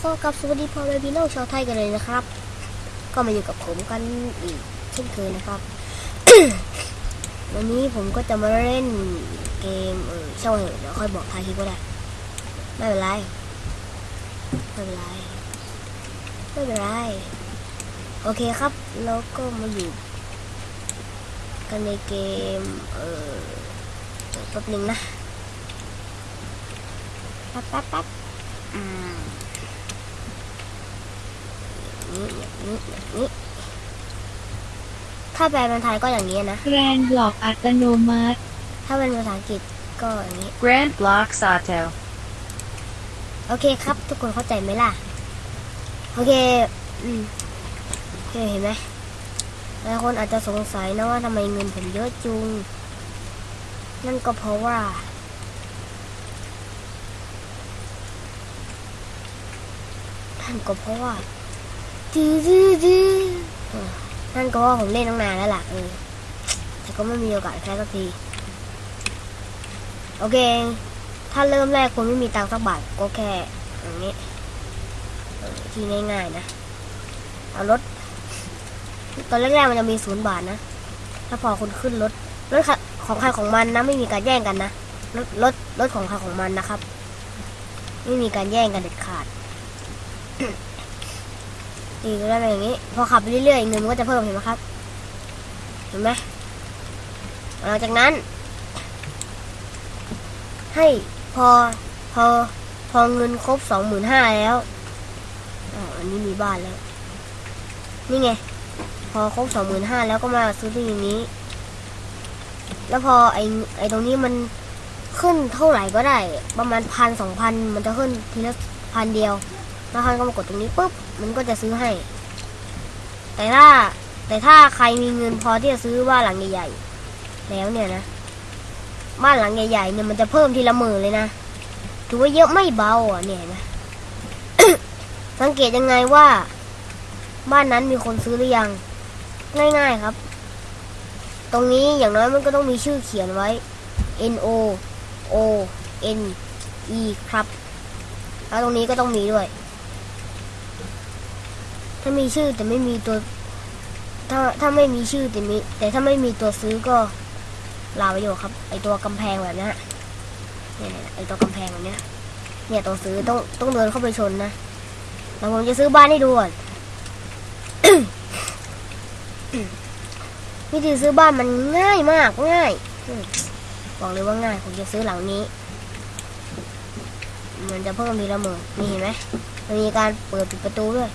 ขอกับสวัสดีพ่อแม่พี่น้องชาวไทยกันเลยนะครับ ก็มาอยู่กับผมกันอีกเช่นเคยนะครับ วันนี้ผมก็จะมาเล่นเกมเออช่างเหอะเดี๋ยวค่อยบอกท้ายคลิปก็ได้ ไม่เป็นไร ไม่เป็นไร ไม่เป็นไร โอเคครับ แล้วก็มาอยู่ กันในเกม เออเดี๋ยวแป๊บนึงนะ แป๊บแป๊บแป๊บอืม นี้อย่างนี้อย่างนี้ ถ้าแปลเป็นไทยก็อย่างนี้นะแกรนบล็อกอัตโนมัติ ถ้าเป็นภาษาอังกฤษก็อย่างนี้ Grand Block Sato. โอเคครับ ทุกคนเข้าใจไหมล่ะ โอเค อืมโอเคเห็นไหมหลายคนอาจจะสงสัยนะว่าทำไมเงินผมเยอะจุง นั่นก็เพราะว่านั่นก็เพราะว่า ดื้อดื้อดื้อนั่นก็ว่าผมเล่นตั้งนานแล้วล่ะแต่ก็ไม่มีโอกาสแค่สักที โอเค ถ้าเริ่มแรกคุณไม่มีตังค์สักบาทก็แค่อย่างนี้ ที่ง่ายๆนะ เอารถ ตอนแรกๆมันจะมีศูนย์บาทนะ ถ้าพอคุณขึ้นรถ รถของใครของมันนะ ไม่มีการแย่งกันนะ รถรถรถของใครของมันนะครับ ไม่มีการแย่งกันเด็ดขาด นี่ก็ได้เป็นอย่างนี้ พอขับไปเรื่อยๆเงินมันก็จะเพิ่มเห็นไหมครับ เห็นไหมหลังจากนั้น ให้พอพอพอเงินครบสองหมื่นห้าแล้วอ๋ออันนี้มีบ้านแล้ว นี่ไง พอครบสองหมื่นห้าแล้วก็มาซื้อที่นี้ แล้วพอไอไอตรงนี้มันขึ้นเท่าไหร่ก็ได้ ประมาณพันสองพันมันจะขึ้นทีละพันเดียว แล้วท่านก็มากดตรงนี้ปุ๊บมันก็จะซื้อให้ แต่ถ้าแต่ถ้าใครมีเงินพอที่จะซื้อบ้านหลังใหญ่ๆแล้วเนี่ยนะบ้านหลังใหญ่ๆเนี่ยมันจะเพิ่มทีละหมื่นเลยนะถือว่าเยอะไม่เบาอะเนี่ยนะสังเกตยังไงว่า บ้านนั้นมีคนซื้อหรือยัง ง่ายๆครับ ตรงนี้อย่างน้อยมันก็ต้องมีชื่อเขียนไว้ N O O N E ครับ แล้วตรงนี้ก็ต้องมีด้วย ถ้ามีชื่อแต่ไม่มีตัวถ้าถ้าไม่มีชื่อแต่มีแต่ถ้าไม่มีตัวซื้อก็ลาไปอยู่ครับ ไอตัวกำแพงแบบนี้เนี่ยไอตัวกำแพงแบบเนี้ยเนี่ยตัวซื้อต้องต้องเดินเข้าไปชนนะแล้วผมจะซื้อบ้านให้ดูก่อนวิธีซื้อบ้านมันง่ายมากง่ายบอกเลยว่าง่ายผมจะซื้อหลังนี้ มันจะเพิ่มทีละหมื่นนี่เห็นไหมมันมีการเปิดปิดประตูด้วย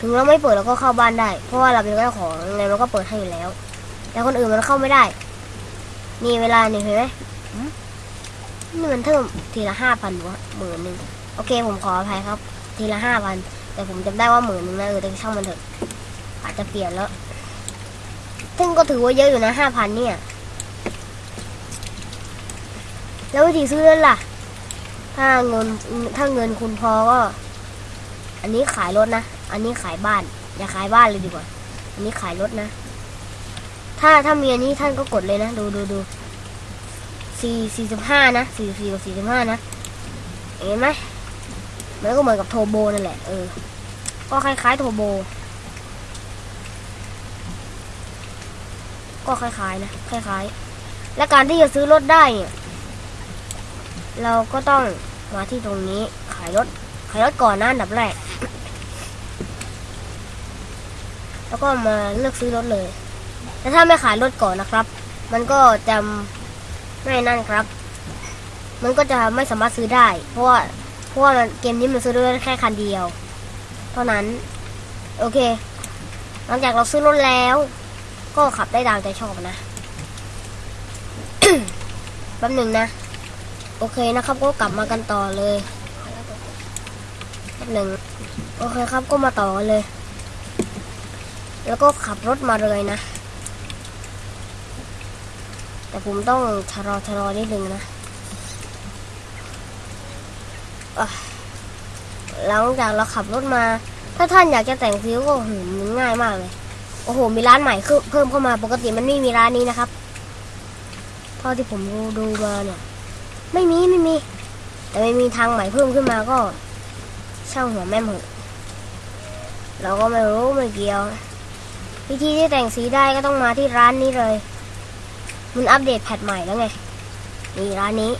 ถึงเราไม่เปิดเราก็เข้าบ้านได้ เพราะว่าเราเป็นเจ้าของยังไงมันก็เปิดให้อยู่แล้ว แต่คนอื่นมันเข้าไม่ได้ นี่เวลานี่เห็นไหมอืมนี่มันเพิ่มทีละห้าพันวะหมื่นหนึ่งโอเค ผมขออภัยครับ ทีละห้าพันแต่ผมจำได้ว่าหมื่นหนึ่งนะเออแต่ช่างมันเถอะอาจจะเปลี่ยนแล้ว ซึ่งก็ถือว่าเยอะอยู่นะห้าพันเนี่ย แล้ววิธีซื้อนั่นล่ะ ถ้าเงินถ้าเงินคุณพอก็ อันนี้ขายรถนะ อันนี้ขายบ้าน อย่าขายบ้านเลยดีกว่า อันนี้ขายรถนะ ถ้าถ้ามีอันนี้ท่านก็กดเลยนะ ดูดูดูสี่สี่สิบห้านะสี่สี่กับสี่สิบห้านะ เห็นไหมมันก็เหมือนกับโทโบนั่นแหละ เออ ก็คล้ายๆโทโบ ก็คล้ายๆนะ คล้ายๆ และการที่จะซื้อรถได้เนี่ย เราก็ต้องมาที่ตรงนี้ขายรถ ขายรถก่อนนะอันดับแรก แล้วก็มาเลือกซื้อรถเลย แต่ถ้าไม่ขายรถก่อนนะครับ มันก็จะไม่นั่นครับ มันก็จะไม่สามารถซื้อได้ เพราะว่าเพราะว่ามันเกมนี้มันซื้อได้แค่คันเดียว เท่านั้น โอเค หลังจากเราซื้อรถแล้ว ก็ขับได้ตามใจชอบนะแป๊บหนึ่งนะ โอเคนะครับก็กลับมากันต่อเลย หนึ่งโอเคครับก็มาต่อกันเลย แล้วก็ขับรถมาเลยนะ แต่ผมต้องชะลอชะลอนิดนึงนะหลังจากเราขับรถมา ถ้าท่านอยากจะแต่งซิ้วก็หืมง่ายมากเลย โอ้โห มีร้านใหม่ขึ้นเพิ่มเข้ามาปกติมันไม่มีร้านนี้นะครับเท่าที่ผมดูดูมาเนี่ย ไม่มีไม่มี แต่ไม่มีทางใหม่เพิ่มขึ้นมาก็ เช่าหัวแม่หมูเราก็ไม่รู้ไม่เกี่ยว วิธีที่แต่งสีได้ก็ต้องมาที่ร้านนี้เลย มันอัปเดตแพทใหม่แล้วไงนี่ร้านนี้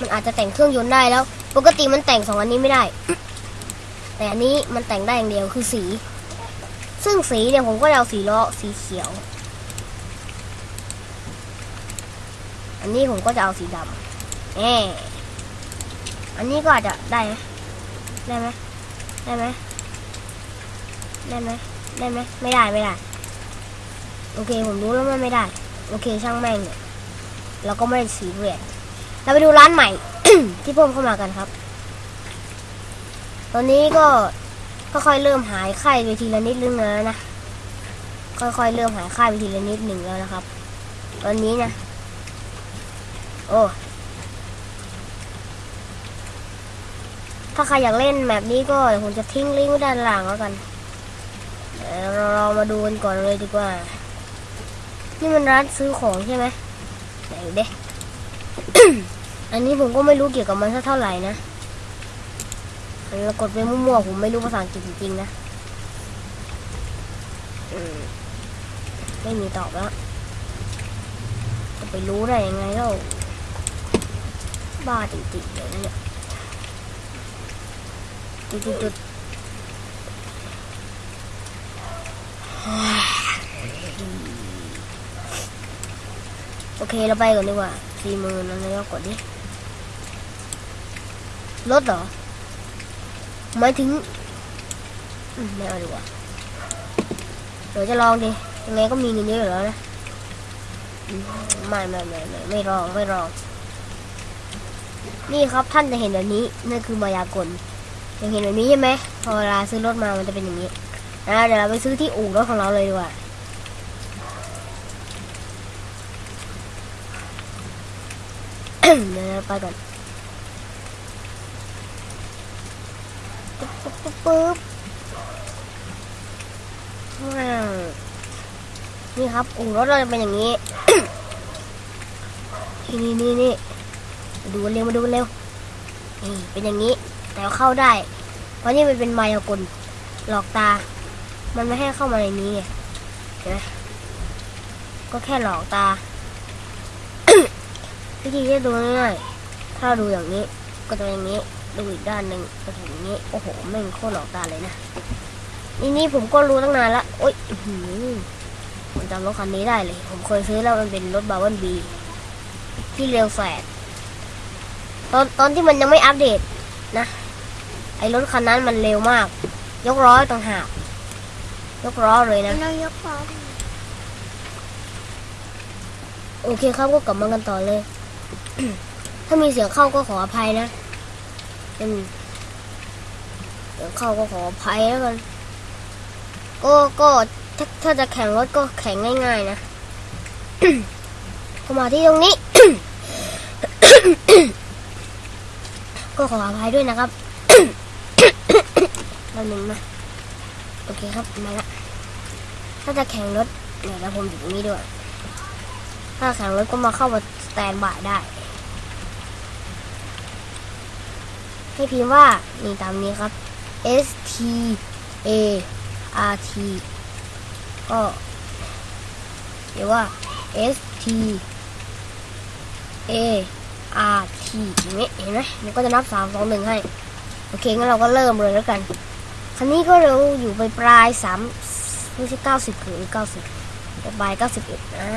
มันอาจจะแต่งเครื่องยนต์ได้แล้ว ปกติมันแต่งสองอันนี้ไม่ได้ แต่อันนี้มันแต่งได้อย่างเดียวคือสี ซึ่งสีเนี่ยผมก็จะเอาสีล้อสีเขียว อันนี้ผมก็จะเอาสีดำแหม อันนี้ก็อาจจะได้ไหมได้ไหมได้ไหมได้ไหมได้ไหมไม่ได้ไม่ได้ โอเคผมรู้แล้วมันไม่ได้ โอเคช่างแม่งเนี่ยเราก็ไม่ได้สีเรียสเราไปดูร้านใหม่ ที่เพิ่มเข้ามากันครับ ตอนนี้ก็ค่อยๆเริ่มหายไข้ไปทีละนิดนึงแล้วนะค่อยๆเริ่มหายไข้ไปทีละนิดหนึ่งแล้วนะครับ ตอนนี้นะ โอ้ ถ้าใครอยากเล่นแบบนี้ก็ผมจะทิ้งลิงก์ไว้ด้านล่างแล้วกันเดี๋ยวเราเรามาดูกันก่อนเลยดีกว่า นี่มันร้านซื้อของใช่ไหมไหนเด้อันนี้ผมก็ไม่รู้เกี่ยวกับมันสักเท่าไหร่นะเรากดไปมั่วๆผมไม่รู้ภาษาอังกฤษจริงๆนะไม่มีตอบแล้ว จะไปรู้ได้ยังไงเล่าบ้าจริงๆเลยนะเนี่ย จุดจุดจุดโอเคเราไปก่อนดีกว่าสี่หมื่นอะไรก็กดดิลดเหรอหมายถึงไม่เอาดีกว่าเดี๋ยวจะลองดิยังไงก็มีเงินเยอะอยู่แล้วนะไม่ไม่ไม่ไม่ไม่รองไม่รอง นี่ครับท่านจะเห็นแบบนี้นั่นคือมายากล ยังเห็นแบบนี้ใช่ไหมพอเวลาซื้อรถมามันจะเป็นอย่างนี้นะเดี๋ยวเราไปซื้อที่อู่รถของเราเลยดีกว่าเดี๋ยวเราไปก่อนปึ๊บปึ๊บปึ๊บว้าวนี่ครับอู่รถเราจะเป็นอย่างนี้นี่นี่นี่มาดูเร็วมาดูเร็วนี่เป็นอย่างนี้ แต่ว่าเข้าได้ เพราะนี่มันเป็นมายากลหลอกตา มันไม่ให้เข้ามาในนี้ไงเห็นไหมก็แค่หลอกตา วิธีที่ดูง่ายๆถ้าดูอย่างนี้ ก็จะอย่างนี้ ดูอีกด้านหนึ่งก็จะอย่างนี้ โอ้โหแม่งโคตรหลอกตาเลยนะนี่นี่ผมก็รู้ตั้งนานละโอ๊ยอื้อหือผมจำรถคันนี้ได้เลย ผมเคยซื้อแล้วมันเป็นรถบาวันบีที่เร็วแฝดตอนตอนที่มันยังไม่อัปเดตนะ ไอ้รถคันนั้นมันเร็วมาก ยกล้อต่างหากยกล้อเลยนะ เรายกล้อโอเคครับก็กลับมากันต่อเลย ถ้ามีเสียงเข้าก็ขออภัยนะอืมเสียงเข้าก็ขออภัยแล้วกัน ก็ก็ถ้าถ้าจะแข่งรถก็แข่งง่าย ๆ นะก็มาที่ตรงนี้ ก็ขออภัยด้วยนะครับ แป๊บนึงนะโอเคครับ มาละ ถ้าจะแข่งรถเดี๋ยวเราผมอยู่ตรงนี้ด้วย ถ้าแข่งรถก็มาเข้ามาสแตนบายได้ ให้พิมพ์ว่า นี่ตามนี้ครับ S T A R T ก็หรือว่า S T A R T อย่างนี้เห็นไหมมันก็จะนับสามสองหนึ่งให้ อเคงั้นเราก็เริ่มเลยแล้วกัน คันนี้ก็เร็วอยู่ไปปลายสามไม่ใช่เก้าสิบหรือเก้าสิบปลายเก้าสิบเอ็ดอ่า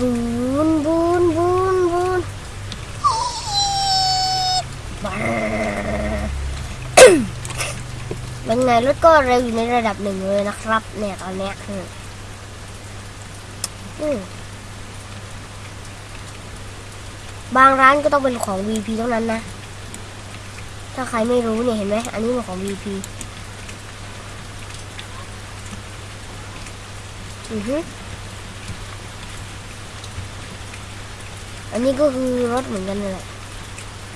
บูนบูนบูนบูนบ้าเป็นไงรถก็เร็วอยู่ในระดับหนึ่งเลยนะครับ เนี่ยตอนเนี้ยอืมอืมบางร้านก็ต้องเป็นของ VP เท่านั้นนะ ถ้าใครไม่รู้เนี่ยเห็นไหม อันนี้เป็นของ VP อือฮึอันนี้ก็คือรถเหมือนกันเลยแหละ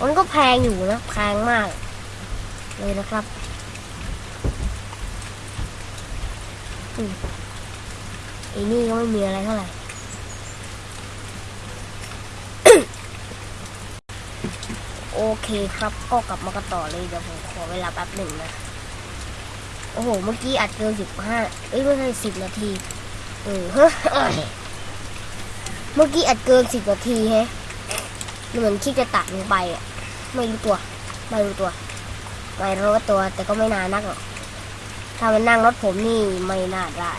มันก็แพงอยู่นะ แพงมาก เลยนะครับอืมไอ้นี่ก็ไม่มีอะไรเท่าไหร่ โอเคครับ ก็กลับมากันต่อเลยเดี๋ยวผมขอเวลาแป๊บหนึ่งนะ โอ้โห เมื่อกี้อัดเกินสิบห้าเอ้ยไม่ใช่สิบนาที เออฮะเมื่อกี้อัดเกินสิบนาทีแฮะเหมือนคิดจะตัดลงไปอะ ไม่รู้ตัว ไม่รู้ตัว ไม่รู้ตัว แต่ก็ไม่นานนักหรอก ถ้ามันนั่งรถผมนี่ไม่น่าได้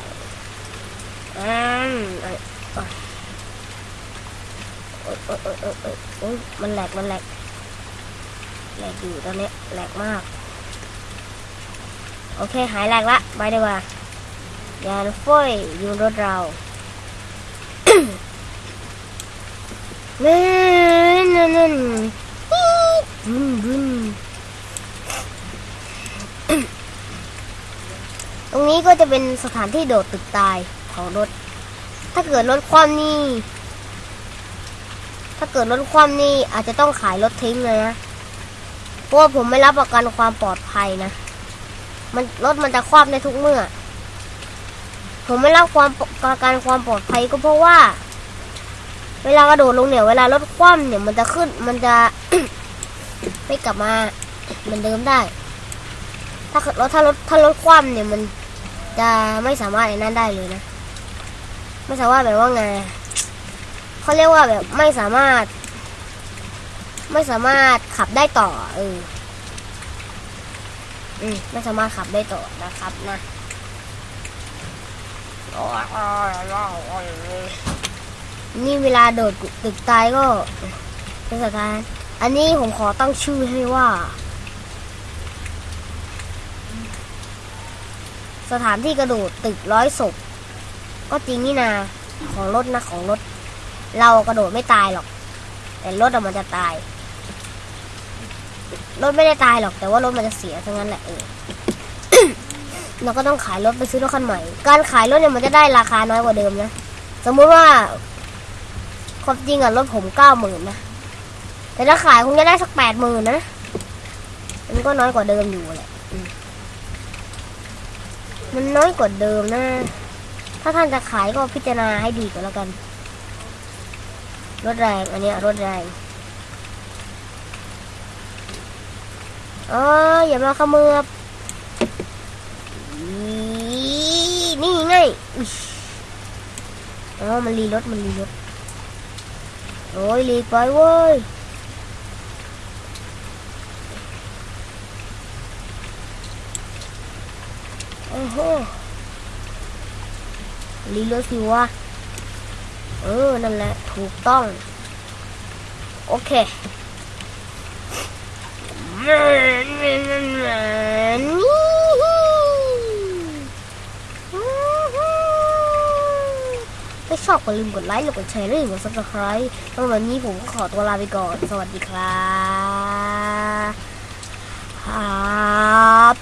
อืมโอ้ยโอ้ยโอ้ยโอ้ยมันแหลก มันแหลก แหลกอยู่ตอนนี้แหลกมาก โอเคหายแหลกละไปดีกว่ายานฟ้อยอยู่รถเรานั่นนั่นนั่นบึ้นบึ้นตรงนี้ก็จะเป็นสถานที่โดดตึกตายของรถ ถ้าเกิดรถคว่ำนี่ ถ้าเกิดรถคว่ำนี่อาจจะต้องขายรถทิ้งเลยนะ เพราะว่าผมไม่รับประกันความปลอดภัยนะ มันรถมันจะคว่ำได้ทุกเมื่อ ผมไม่รับความประกันความปลอดภัยก็เพราะว่า เวลากระโดดลงเนี่ย เวลารถคว่ำเนี่ยมันจะขึ้น มันจะ ไม่กลับมาเหมือนเดิมได้ ถ้ารถถ้ารถถ้ารถคว่ำเนี่ยมันจะไม่สามารถไอ้นั่นได้เลยนะ ไม่สามารถแบบว่าไงเขาเรียกว่าแบบไม่สามารถ ไม่สามารถขับได้ต่อ เอออืมไม่สามารถขับได้ต่อนะครับนะนี่เวลาโดดตึกตายก็เป็นสถานอันนี้ผมขอตั้งชื่อให้ว่า สถานที่กระโดดตึกร้อยศพก็จริงนี่นาของรถนะของรถ เรากระโดดไม่ตายหรอก แต่รถมันจะตาย รถไม่ได้ตายหรอกแต่ว่ารถมันจะเสียทั้งนั้นแหละเออเราก็ต้องขายรถไปซื้อรถคันใหม่ การขายรถเนี่ยมันจะได้ราคาน้อยกว่าเดิมนะ สมมุติว่าความจริงอะรถผมเก้าหมื่นนะ แต่ถ้าขายคงจะได้สักแปดหมื่นนะ มันก็น้อยกว่าเดิมอยู่แหละมันน้อยกว่าเดิมนะ ถ้าท่านจะขายก็พิจารณาให้ดีก่อนแล้วกัน รถแรง อันนี้รถแรง อ๋ออย่ามาขมือบนี่ไงอ๋อมันรีรถมันรีรถโอ้ยรีไปเว้ยโอ้โหรีรถสิวะเออนั่นแหละถูกต้อง โอเค ถ้าชอบก็ลืมกดไลค์กดแชร์และกด subscribe สำหรับวันนี้ผมก็ขอตัวลาไปก่อน สวัสดีครับครับ